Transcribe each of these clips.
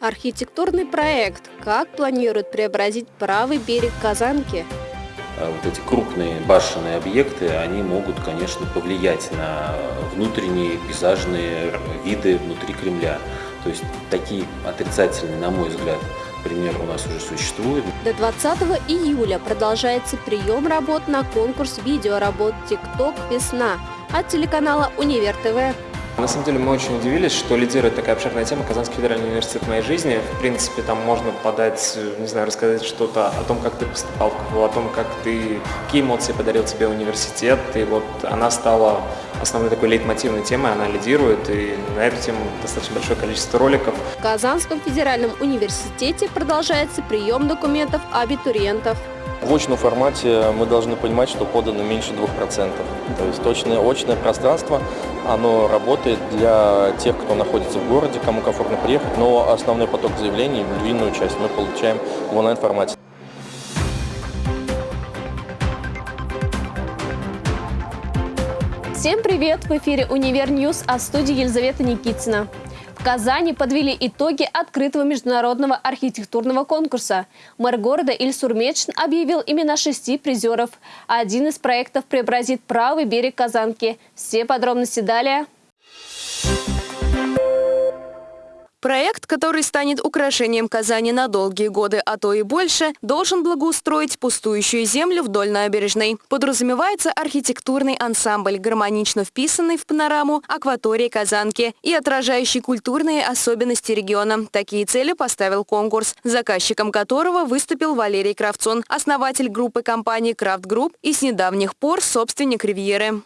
Архитектурный проект «Как планируют преобразить правый берег Казанки?» А вот эти крупные башенные объекты, они могут, конечно, повлиять на внутренние пейзажные виды внутри Кремля. То есть такие отрицательные, на мой взгляд, примеры у нас уже существуют. До 20 июля продолжается прием работ на конкурс видеоработ «ТикТок. Весна» от телеканала «Универ ТВ». На самом деле мы очень удивились, что лидирует такая обширная тема Казанский федеральный университет в моей жизни. В принципе, там можно подать, не знаю, рассказать что-то о том, как ты поступал в КФУ, о том, как ты, какие эмоции подарил тебе университет. И вот она стала основной такой лейтмотивной темой, она лидирует, и на эту тему достаточно большое количество роликов. В Казанском федеральном университете продолжается прием документов абитуриентов. В очном формате мы должны понимать, что подано меньше 2%. То есть точное очное пространство, оно работает для тех, кто находится в городе, кому комфортно приехать, но основной поток заявлений, львиную часть мы получаем в онлайн-формате. Всем привет! В эфире «Универ News», а в студии Елизавета Никитина. В Казани подвели итоги открытого международного архитектурного конкурса. Мэр города Ильсур Метшин объявил имена шести призеров. Один из проектов преобразит правый берег Казанки. Все подробности далее. Проект, который станет украшением Казани на долгие годы, а то и больше, должен благоустроить пустующую землю вдоль набережной. Подразумевается архитектурный ансамбль, гармонично вписанный в панораму акватории Казанки и отражающий культурные особенности региона. Такие цели поставил конкурс, заказчиком которого выступил Валерий Кравцон, основатель группы компаний «Крафт Group» и с недавних пор собственник «Ривьеры».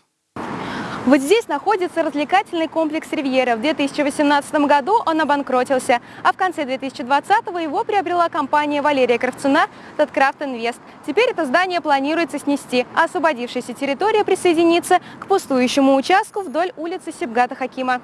Вот здесь находится развлекательный комплекс «Ривьера». В 2018 году он обанкротился, а в конце 2020 его приобрела компания Валерия Кравцуна «Таткрафт Инвест». Теперь это здание планируется снести, а освободившаяся территория присоединится к пустующему участку вдоль улицы Сибгата Хакима.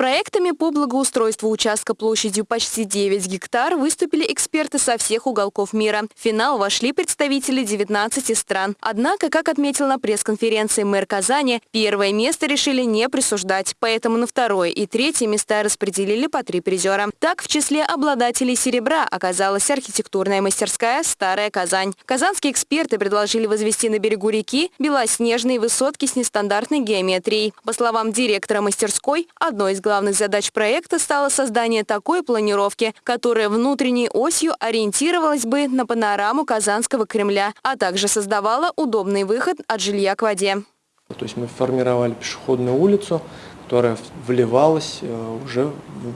Проектами по благоустройству участка площадью почти 9 гектар выступили эксперты со всех уголков мира. В финал вошли представители 19 стран. Однако, как отметил на пресс-конференции мэр Казани, первое место решили не присуждать, поэтому на второе и третье места распределили по три призера. Так, в числе обладателей серебра оказалась архитектурная мастерская «Старая Казань». Казанские эксперты предложили возвести на берегу реки белоснежные высотки с нестандартной геометрией. По словам директора мастерской, одной из задач проекта стало создание такой планировки, которая внутренней осью ориентировалась бы на панораму Казанского Кремля, а также создавала удобный выход от жилья к воде. То есть мы формировали пешеходную улицу, которая вливалась э, уже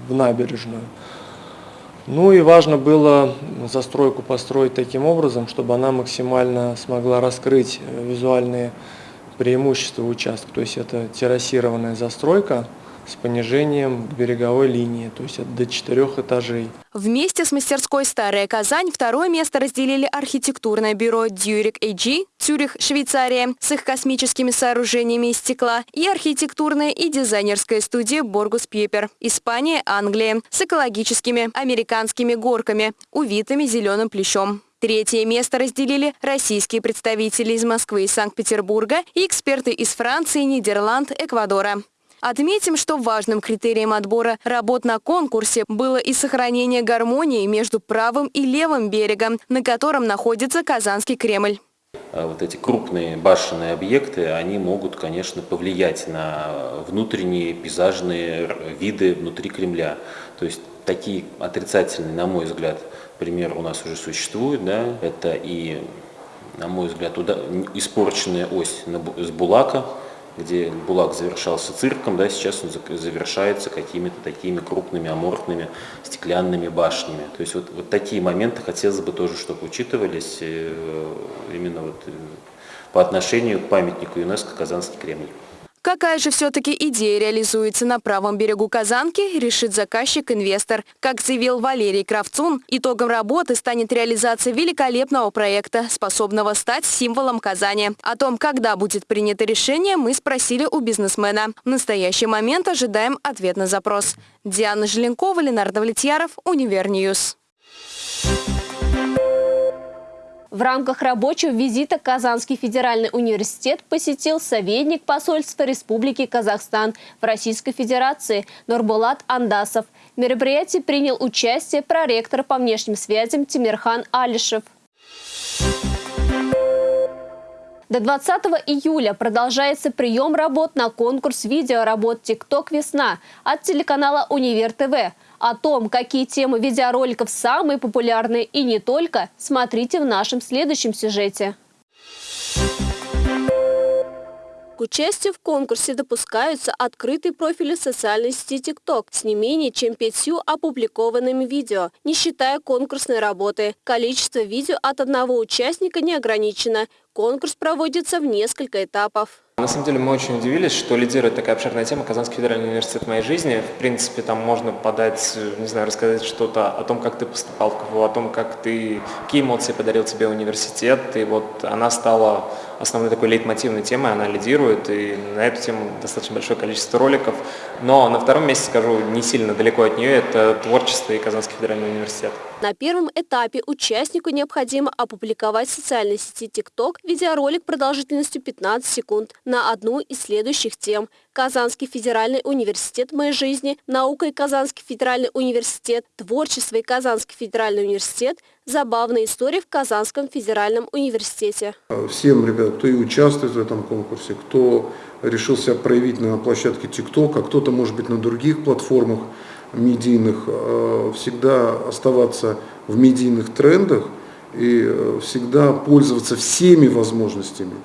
в набережную. Ну и важно было застройку построить таким образом, чтобы она максимально смогла раскрыть э, визуальные преимущества участка. То есть это террасированная застройка, с понижением береговой линии, то есть до четырех этажей. Вместе с мастерской «Старая Казань» второе место разделили архитектурное бюро «Дюрик AG» Цюрих, Швейцария, с их космическими сооружениями из стекла, и архитектурная и дизайнерская студия «Боргус Пьепер», Испания, Англия, с экологическими американскими горками, увитыми зеленым плещом. Третье место разделили российские представители из Москвы и Санкт-Петербурга и эксперты из Франции, Нидерланд, Эквадора. Отметим, что важным критерием отбора работ на конкурсе было и сохранение гармонии между правым и левым берегом, на котором находится Казанский Кремль. А вот эти крупные башенные объекты, они могут, конечно, повлиять на внутренние пейзажные виды внутри Кремля. То есть такие отрицательные, на мой взгляд, примеры у нас уже существуют. Да? Это и, на мой взгляд, испорченная ось с Булака, где Булак завершался цирком, да, сейчас он завершается какими-то такими крупными аморфными стеклянными башнями. То есть вот, вот такие моменты хотелось бы тоже, чтобы учитывались э, именно вот э, по отношению к памятнику ЮНЕСКО «Казанский Кремль». Какая же все-таки идея реализуется на правом берегу Казанки, решит заказчик-инвестор. Как заявил Валерий Кравцун, итогом работы станет реализация великолепного проекта, способного стать символом Казани. О том, когда будет принято решение, мы спросили у бизнесмена. В настоящий момент ожидаем ответ на запрос. Диана Желенкова, Ленар Давлетьяров, Универ News. В рамках рабочего визита Казанский федеральный университет посетил советник посольства Республики Казахстан в Российской Федерации Нурбулат Андасов. В мероприятии принял участие проректор по внешним связям Тимирхан Алишев. До 20 июля продолжается прием работ на конкурс видеоработ «TikTok Весна» от телеканала «Универ ТВ». О том, какие темы видеороликов самые популярные и не только, смотрите в нашем следующем сюжете. К участию в конкурсе допускаются открытые профили социальной сети TikTok с не менее чем пятью опубликованными видео, не считая конкурсной работы. Количество видео от одного участника не ограничено. Конкурс проводится в несколько этапов. На самом деле мы очень удивились, что лидирует такая обширная тема Казанский федеральный университет в моей жизни. В принципе, там можно подать, не знаю, рассказать что-то о том, как ты поступал в КФУ, о том, как ты, какие эмоции подарил тебе университет. И вот она стала основной такой лейтмотивной темой, она лидирует, и на эту тему достаточно большое количество роликов. Но на втором месте, скажу, не сильно далеко от нее, это творчество и Казанский федеральный университет. На первом этапе участнику необходимо опубликовать в социальной сети TikTok видеоролик продолжительностью 15 секунд на одну из следующих тем – Казанский федеральный университет моей жизни, наука и Казанский федеральный университет, творчество и Казанский федеральный университет, забавная история в Казанском федеральном университете. Всем, ребят, кто и участвует в этом конкурсе, кто решил себя проявить на площадке ТикТок, а кто-то, может быть, на других платформах медийных, э, всегда оставаться в медийных трендах и э, всегда пользоваться всеми возможностями –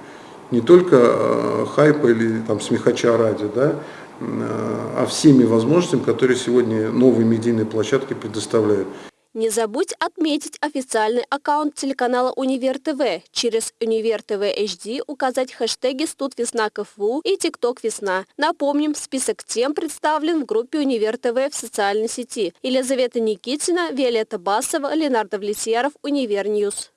не только э, хайпа или там смехача ради, да, а всеми возможностями, которые сегодня новые медийные площадки предоставляют. Не забудь отметить официальный аккаунт телеканала Универ ТВ. Через Универ ТВ HD указать хэштеги «Студ Весна КФУ» и «TikTok Весна». Напомним, список тем представлен в группе Универ ТВ в социальной сети. Елизавета Никитина, Виолетта Басова, Ленар Давлетьяров, Универ News.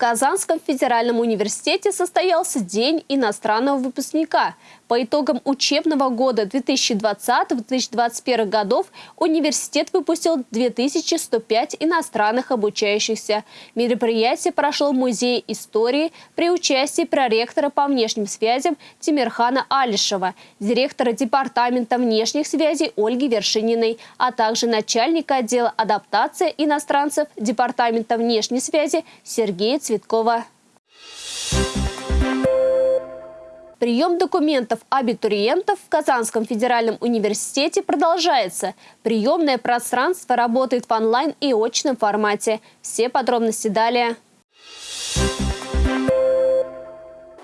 Казанском федеральном университете состоялся День иностранного выпускника. По итогам учебного года 2020-2021 годов университет выпустил 2105 иностранных обучающихся. Мероприятие прошло в Музее истории при участии проректора по внешним связям Тимирхана Алишева, директора Департамента внешних связей Ольги Вершининой, а также начальника отдела адаптации иностранцев Департамента внешней связи Сергея Цветкова. Прием документов абитуриентов в Казанском федеральном университете продолжается. Приемное пространство работает в онлайн и очном формате. Все подробности далее.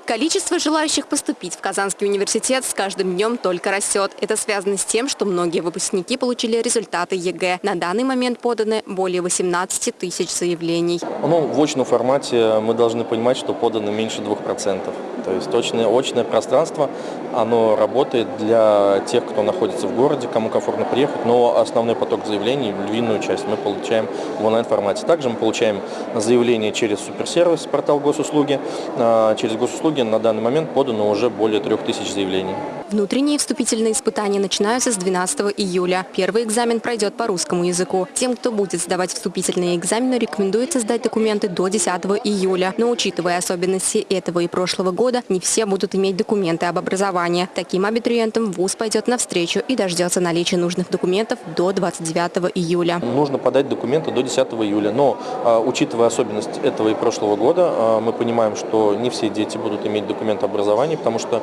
Количество желающих поступить в Казанский университет с каждым днем только растет. Это связано с тем, что многие выпускники получили результаты ЕГЭ. На данный момент поданы более 18 тысяч заявлений. Ну, в очном формате мы должны понимать, что подано меньше 2%. То есть очное, очное пространство, оно работает для тех, кто находится в городе, кому комфортно приехать, но основной поток заявлений, львиную часть мы получаем в онлайн-формате. Также мы получаем заявления через суперсервис, портал госуслуги. А, через госуслуги на данный момент подано уже более 3000 заявлений. Внутренние вступительные испытания начинаются с 12 июля. Первый экзамен пройдет по русскому языку. Тем, кто будет сдавать вступительные экзамены, рекомендуется сдать документы до 10 июля. Но учитывая особенности этого и прошлого года, не все будут иметь документы об образовании. Таким абитуриентам ВУЗ пойдет навстречу и дождется наличия нужных документов до 29 июля. Нужно подать документы до 10 июля. Но, а, учитывая особенность этого и прошлого года, а, мы понимаем, что не все дети будут иметь документы образования, потому что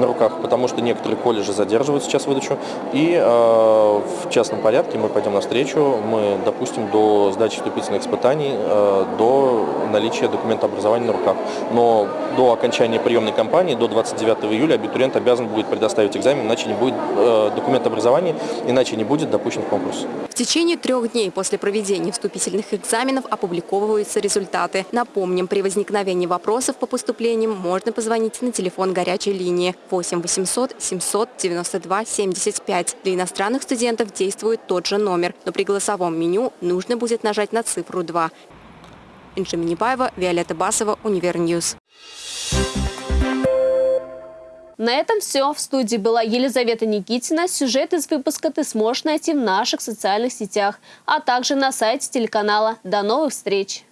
на руках, потому потому что некоторые колледжи задерживают сейчас выдачу. И э, частном порядке мы пойдем навстречу, мы допустим до сдачи вступительных испытаний, э, до наличия документа образования на руках. Но до окончания приемной кампании, до 29 июля, абитуриент обязан будет предоставить экзамен, иначе не будет э, документа образования, иначе не будет допущен в конкурс. В течение трех дней после проведения вступительных экзаменов опубликовываются результаты. Напомним, при возникновении вопросов по поступлениям можно позвонить на телефон горячей линии 8 800 800 792 75. Для иностранных студентов действует тот же номер, но при голосовом меню нужно будет нажать на цифру 2. Инджи Минибаева, Виолетта Басова, Универ News. На этом все. В студии была Елизавета Никитина. Сюжет из выпуска ты сможешь найти в наших социальных сетях, а также на сайте телеканала. До новых встреч!